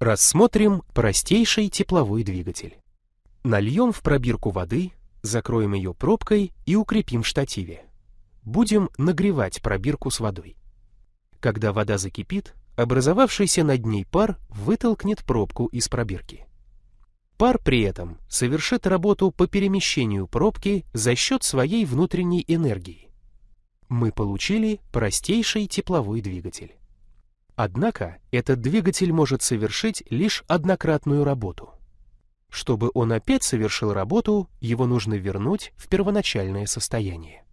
Рассмотрим простейший тепловой двигатель. Нальем в пробирку воды, закроем ее пробкой и укрепим в штативе. Будем нагревать пробирку с водой. Когда вода закипит, образовавшийся над ней пар вытолкнет пробку из пробирки. Пар при этом совершит работу по перемещению пробки за счет своей внутренней энергии. Мы получили простейший тепловой двигатель. Однако этот двигатель может совершить лишь однократную работу. Чтобы он опять совершил работу, его нужно вернуть в первоначальное состояние.